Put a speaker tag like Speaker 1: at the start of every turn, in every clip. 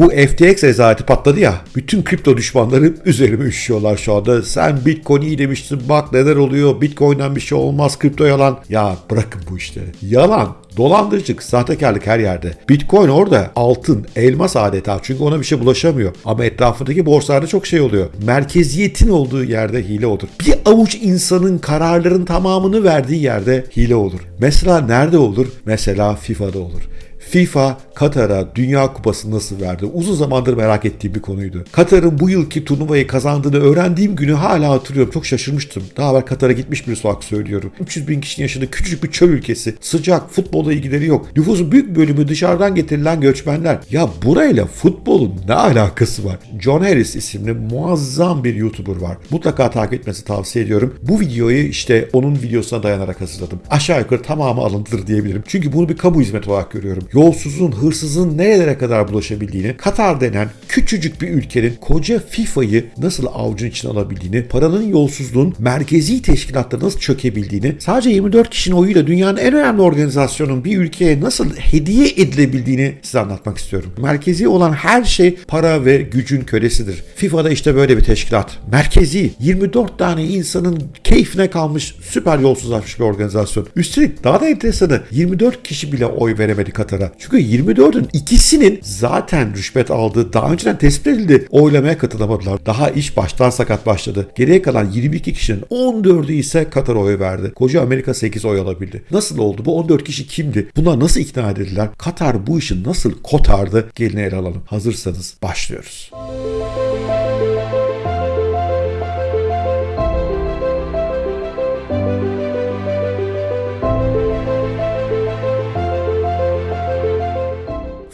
Speaker 1: Bu FTX rezaleti patladı ya. Bütün kripto düşmanları üzerime üşüyorlar şu anda. Sen Bitcoin iyi demiştin bak neler oluyor. Bitcoin'den bir şey olmaz kripto yalan. Ya bırakın bu işleri. Yalan. Dolandırıcılık, sahtekarlık her yerde. Bitcoin orada altın, elmas adeta çünkü ona bir şey bulaşamıyor. Ama etrafındaki borsalarda çok şey oluyor. Merkeziyetin olduğu yerde hile olur. Bir avuç insanın kararların tamamını verdiği yerde hile olur. Mesela nerede olur? Mesela FIFA'da olur. FIFA Katar'a Dünya Kupası nasıl verdi? Uzun zamandır merak ettiğim bir konuydu. Katar'ın bu yılki turnuvayı kazandığını öğrendiğim günü hala hatırlıyorum. Çok şaşırmıştım. Daha evvel Katar'a gitmiş bir olarak söylüyorum. 300 bin kişinin yaşadığı küçücük bir çöl ülkesi. Sıcak, futbolla ilgileri yok. Nüfusun büyük bölümü dışarıdan getirilen göçmenler. Ya burayla futbolun ne alakası var? John Harris isimli muazzam bir YouTuber var. Mutlaka takip etmesi tavsiye ediyorum. Bu videoyu işte onun videosuna dayanarak hazırladım. Aşağı yukarı tamamı alıntıdır diyebilirim. Çünkü bunu bir kamu hizmeti olarak görüyorum yolsuzun, hırsızın nerelere kadar bulaşabildiğini, Katar denen küçücük bir ülkenin koca FIFA'yı nasıl avucun içine alabildiğini, paranın yolsuzluğun merkezi teşkilatları nasıl çökebildiğini, sadece 24 kişinin oyuyla dünyanın en önemli organizasyonun bir ülkeye nasıl hediye edilebildiğini size anlatmak istiyorum. Merkezi olan her şey para ve gücün kölesidir. FIFA'da işte böyle bir teşkilat. Merkezi 24 tane insanın keyfine kalmış süper yolsuzlaşmış bir organizasyon. Üstelik daha da enteresanı 24 kişi bile oy veremedi Katar'a. Çünkü 24'ün ikisinin zaten rüşvet aldığı daha önceden tespit edildi. Oylamaya katılamadılar. Daha iş baştan sakat başladı. Geriye kalan 22 kişinin 14'ü ise Katar oy verdi. Koca Amerika 8 oy alabildi. Nasıl oldu? Bu 14 kişi kimdi? Bunlar nasıl ikna edildiler? Katar bu işi nasıl kotardı? Gelin ele alalım. Hazırsanız başlıyoruz.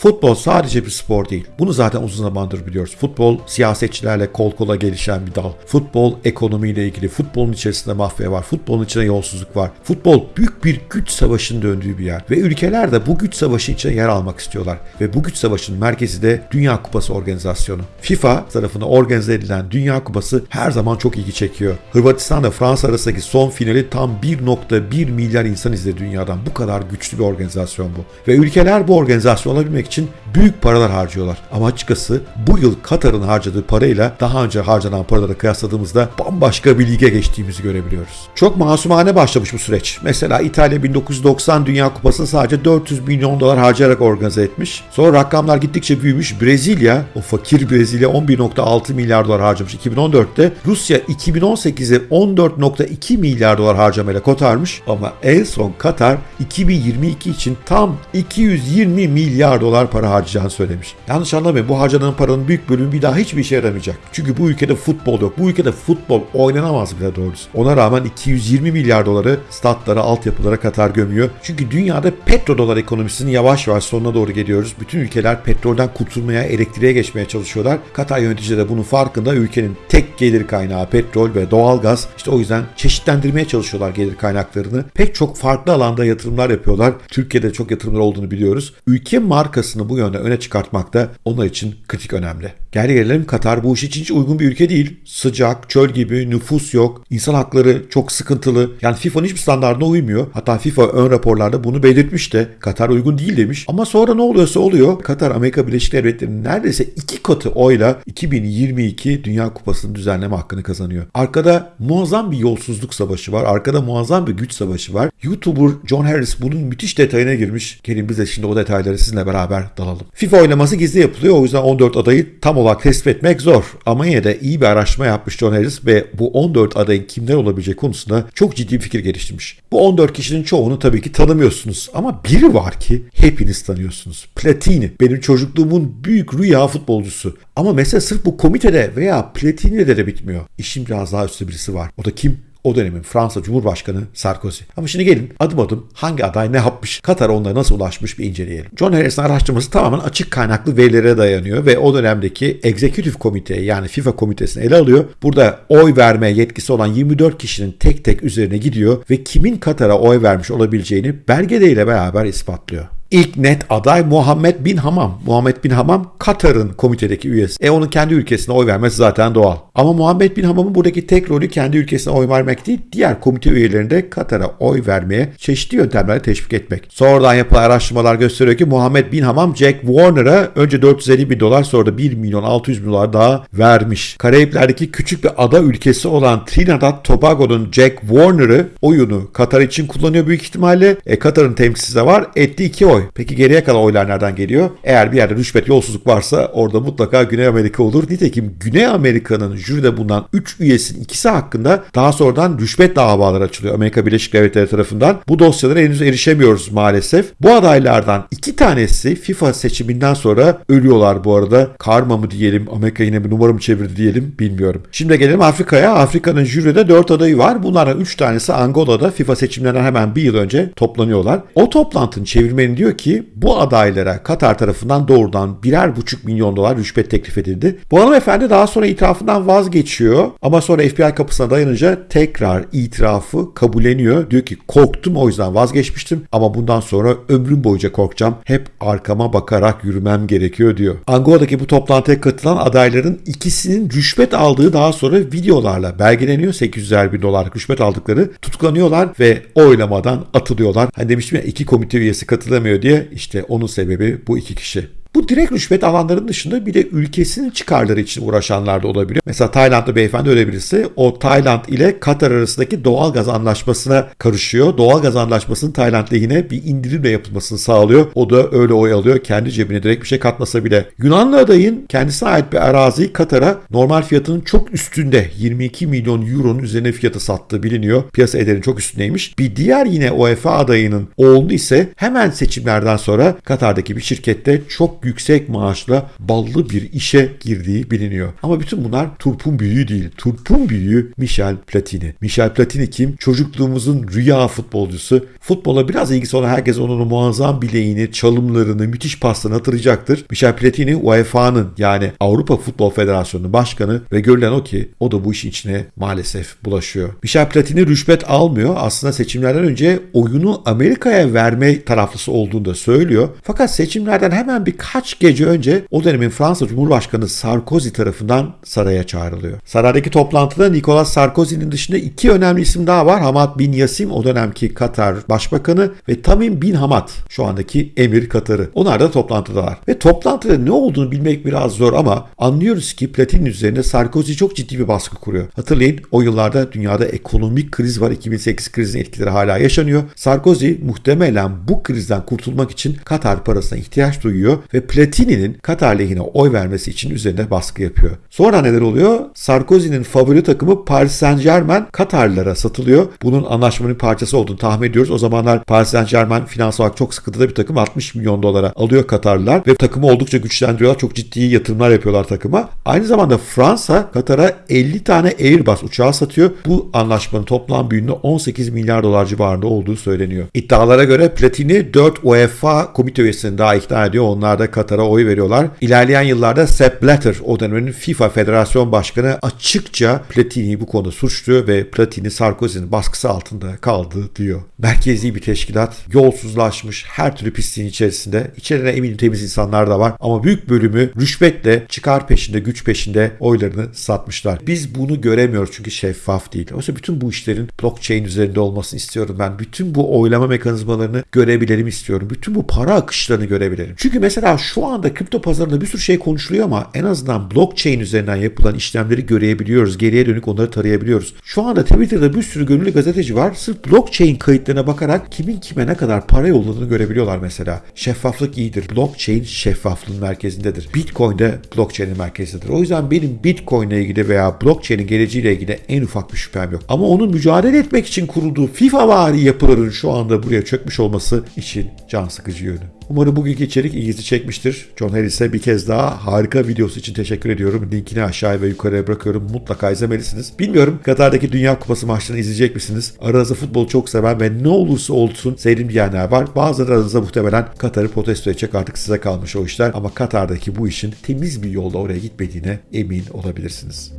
Speaker 1: Futbol sadece bir spor değil. Bunu zaten uzun zamandır biliyoruz. Futbol siyasetçilerle kol kola gelişen bir dal. Futbol ekonomiyle ilgili. Futbolun içerisinde mafya var. Futbolun içinde yolsuzluk var. Futbol büyük bir güç savaşının döndüğü bir yer. Ve ülkeler de bu güç savaşı içine yer almak istiyorlar. Ve bu güç savaşının merkezi de Dünya Kupası organizasyonu. FIFA tarafından organize edilen Dünya Kupası her zaman çok ilgi çekiyor. Hırvatistan ve Fransa arasındaki son finali tam 1.1 milyar insan izledi dünyadan. Bu kadar güçlü bir organizasyon bu. Ve ülkeler bu organizasyon olabilmek için büyük paralar harcıyorlar. Ama açıkçası bu yıl Katar'ın harcadığı parayla daha önce harcanan paraları kıyasladığımızda bambaşka bir lige geçtiğimizi görebiliyoruz. Çok masumane başlamış bu süreç. Mesela İtalya 1990 Dünya Kupası'nı sadece 400 milyon dolar harcayarak organize etmiş. Sonra rakamlar gittikçe büyümüş. Brezilya, o fakir Brezilya 11.6 milyar dolar harcamış 2014'te. Rusya 2018'e 14.2 milyar dolar harcamayla kotarmış. Ama en son Katar 2022 için tam 220 milyar dolar dolar para harcayacağını söylemiş. Yanlış anlamayın bu harcanan paranın büyük bölümü bir daha hiçbir işe yaramayacak. Çünkü bu ülkede futbol yok. Bu ülkede futbol oynanamaz bile doğrusu. Ona rağmen 220 milyar doları statlara, altyapılara Katar gömüyor. Çünkü dünyada petrodolar ekonomisinin yavaş yavaş sonuna doğru geliyoruz. Bütün ülkeler petrolden kurtulmaya, elektriğe geçmeye çalışıyorlar. Katar yöneticileri de bunun farkında. Ülkenin tek gelir kaynağı petrol ve doğalgaz. İşte o yüzden çeşitlendirmeye çalışıyorlar gelir kaynaklarını. Pek çok farklı alanda yatırımlar yapıyorlar. Türkiye'de çok yatırımlar olduğunu biliyoruz. Ülke markası markasını bu yönde öne çıkartmak da onlar için kritik önemli. Gel gelelim Katar bu iş için hiç uygun bir ülke değil. Sıcak, çöl gibi, nüfus yok, insan hakları çok sıkıntılı. Yani FIFA'nın hiçbir standartına uymuyor. Hatta FIFA ön raporlarda bunu belirtmiş de Katar uygun değil demiş. Ama sonra ne oluyorsa oluyor. Katar Amerika Birleşik Devletleri'nin neredeyse iki katı oyla 2022 Dünya Kupası'nı düzenleme hakkını kazanıyor. Arkada muazzam bir yolsuzluk savaşı var. Arkada muazzam bir güç savaşı var. YouTuber John Harris bunun müthiş detayına girmiş. Gelin biz de şimdi o detayları sizinle beraber dalalım. FIFA oylaması gizli yapılıyor. O yüzden 14 adayı tam olarak tespit etmek zor. Ama yine de iyi bir araştırma yapmış John Harris ve bu 14 adayın kimler olabileceği konusunda çok ciddi bir fikir geliştirmiş. Bu 14 kişinin çoğunu tabii ki tanımıyorsunuz. Ama biri var ki hepiniz tanıyorsunuz. Platini. Benim çocukluğumun büyük rüya futbolcusu. Ama mesela sırf bu komitede veya Platini'de de bitmiyor. İşin biraz daha üstü birisi var. O da kim? O dönemin Fransa Cumhurbaşkanı Sarkozy. Ama şimdi gelin adım adım hangi aday ne yapmış, Katar onlara nasıl ulaşmış bir inceleyelim. John Harris'in araştırması tamamen açık kaynaklı verilere dayanıyor ve o dönemdeki Executive Komite yani FIFA komitesini ele alıyor. Burada oy verme yetkisi olan 24 kişinin tek tek üzerine gidiyor ve kimin Katar'a oy vermiş olabileceğini belgeleriyle beraber ispatlıyor. İlk net aday Muhammed Bin Hamam. Muhammed Bin Hamam Katar'ın komitedeki üyesi. E onun kendi ülkesine oy vermesi zaten doğal. Ama Muhammed Bin Hamam'ın buradaki tek rolü kendi ülkesine oy vermek değil, diğer komite üyelerini de Katar'a oy vermeye çeşitli yöntemlerle teşvik etmek. Sonradan yapılan araştırmalar gösteriyor ki Muhammed Bin Hamam Jack Warner'a önce 450 bin dolar sonra da 1 milyon 600 bin dolar daha vermiş. Karayipler'deki küçük bir ada ülkesi olan Trinidad Tobago'nun Jack Warner'ı oyunu Katar için kullanıyor büyük ihtimalle. E, Katar'ın temsilcisi de var. Etti iki oy. Peki geriye kalan oylar nereden geliyor? Eğer bir yerde rüşvet yolsuzluk varsa orada mutlaka Güney Amerika olur. Nitekim Güney Amerika'nın jüride bulunan 3 üyesinin ikisi hakkında daha sonradan rüşvet davaları açılıyor Amerika Birleşik Devletleri tarafından. Bu dosyalara henüz erişemiyoruz maalesef. Bu adaylardan iki tanesi FIFA seçiminden sonra ölüyorlar bu arada. Karma mı diyelim, Amerika yine bir numara mı çevirdi diyelim bilmiyorum. Şimdi gelelim Afrika'ya. Afrika'nın jüride 4 adayı var. Bunlardan 3 tanesi Angola'da FIFA seçimlerinden hemen bir yıl önce toplanıyorlar. O toplantının çevirmeni diyor ki bu adaylara Katar tarafından doğrudan birer buçuk milyon dolar rüşvet teklif edildi. Bu hanımefendi daha sonra itirafından vazgeçiyor ama sonra FBI kapısına dayanınca tekrar itirafı kabulleniyor. Diyor ki korktum o yüzden vazgeçmiştim ama bundan sonra ömrüm boyunca korkacağım. Hep arkama bakarak yürümem gerekiyor diyor. Angola'daki bu toplantıya katılan adayların ikisinin rüşvet aldığı daha sonra videolarla belgeleniyor. 800'er bin dolar rüşvet aldıkları tutuklanıyorlar ve oylamadan atılıyorlar. Hani demiştim ya iki komite üyesi katılamıyor diye işte onun sebebi bu iki kişi. Bu direkt rüşvet alanların dışında bir de ülkesinin çıkarları için uğraşanlar da olabiliyor. Mesela Taylandlı beyefendi öyle birisi o Tayland ile Katar arasındaki doğal gaz anlaşmasına karışıyor. Doğal gaz anlaşmasının Tayland lehine bir indirimle yapılmasını sağlıyor. O da öyle oy alıyor. Kendi cebine direkt bir şey katmasa bile. Yunanlı adayın kendisine ait bir araziyi Katar'a normal fiyatının çok üstünde 22 milyon euronun üzerine fiyatı sattığı biliniyor. Piyasa ederinin çok üstündeymiş. Bir diğer yine UEFA adayının oğlu ise hemen seçimlerden sonra Katar'daki bir şirkette çok yüksek maaşla ballı bir işe girdiği biliniyor. Ama bütün bunlar turpun büyüğü değil. Turpun büyüğü Michel Platini. Michel Platini kim? Çocukluğumuzun rüya futbolcusu. Futbola biraz ilgisi olan herkes onun muazzam bileğini, çalımlarını, müthiş paslarını hatırlayacaktır. Michel Platini UEFA'nın yani Avrupa Futbol Federasyonu'nun başkanı ve görülen o ki o da bu işin içine maalesef bulaşıyor. Michel Platini rüşvet almıyor. Aslında seçimlerden önce oyunu Amerika'ya verme taraflısı olduğunu da söylüyor. Fakat seçimlerden hemen birkaç gece önce o dönemin Fransa Cumhurbaşkanı Sarkozy tarafından saraya çağrılıyor. Saraydaki toplantıda Nicolas Sarkozy'nin dışında iki önemli isim daha var. Hamad Bin Yasim o dönemki Katar Başbakanı ve Tamim Bin Hamad şu andaki Emir Katar'ı. Onlar da toplantıdalar. Ve toplantıda ne olduğunu bilmek biraz zor ama anlıyoruz ki Platini üzerine Sarkozy çok ciddi bir baskı kuruyor. Hatırlayın o yıllarda dünyada ekonomik kriz var. 2008 krizin etkileri hala yaşanıyor. Sarkozy muhtemelen bu krizden kurtulmak için Katar parasına ihtiyaç duyuyor ve Platini'nin Katar lehine oy vermesi için üzerine baskı yapıyor. Sonra neler oluyor? Sarkozy'nin favori takımı Paris Saint Germain Katarlılara satılıyor. Bunun anlaşmanın parçası olduğunu tahmin ediyoruz. O zamanlar Paris Saint Germain finansal olarak çok sıkıntıda bir takım 60 milyon dolara alıyor Katarlılar ve takımı oldukça güçlendiriyorlar. Çok ciddi yatırımlar yapıyorlar takıma. Aynı zamanda Fransa Katar'a 50 tane Airbus uçağı satıyor. Bu anlaşmanın toplam büyüğünde 18 milyar dolar civarında olduğu söyleniyor. İddialara göre Platini 4 UEFA komite üyesini daha ikna ediyor. Onlar da Katar'a oy veriyorlar. İlerleyen yıllarda Sepp Blatter o dönemin FIFA Federasyon Başkanı açıkça Platini'yi bu konuda suçluyor ve Platini Sarkozy'nin baskısı altında kaldı diyor. Merkezi bir teşkilat yolsuzlaşmış her türlü pisliğin içerisinde. İçerine eminim temiz insanlar da var ama büyük bölümü rüşvetle çıkar peşinde güç peşinde oylarını satmışlar. Biz bunu göremiyoruz çünkü şeffaf değil. Oysa bütün bu işlerin blockchain üzerinde olmasını istiyorum ben. Bütün bu oylama mekanizmalarını görebilelim istiyorum. Bütün bu para akışlarını görebilelim. Çünkü mesela şu anda kripto pazarında bir sürü şey konuşuluyor ama en azından blockchain üzerinden yapılan işlemleri görebiliyoruz. Geriye dönük onları tarayabiliyoruz. Şu anda Twitter'da bir sürü gönüllü gazeteci var. Sırf blockchain kayıtlarına bakarak kimin kime ne kadar para yolladığını görebiliyorlar mesela. Şeffaflık iyidir. Blockchain şeffaflığın merkezindedir. Bitcoin de blockchain'in merkezindedir. O yüzden benim Bitcoin ile ilgili veya blockchain'in geleceğiyle ilgili en ufak bir şüphem yok. Ama onun mücadele etmek için kurulduğu FIFA vari yapıların şu anda buraya çökmüş olması için can sıkıcı yönü. Umarım bugünkü içerik ilginizi çekmiştir. John Harris'e bir kez daha harika videosu için teşekkür ediyorum. Linkini aşağıya ve yukarıya bırakıyorum. Mutlaka izlemelisiniz. Bilmiyorum Katar'daki Dünya Kupası maçlarını izleyecek misiniz? Aranızda futbolu çok seven ve ne olursa olsun sevdiğim diyenler var. Bazıları aranızda muhtemelen Katar'ı protesto edecek artık size kalmış o işler. Ama Katar'daki bu işin temiz bir yolda oraya gitmediğine emin olabilirsiniz.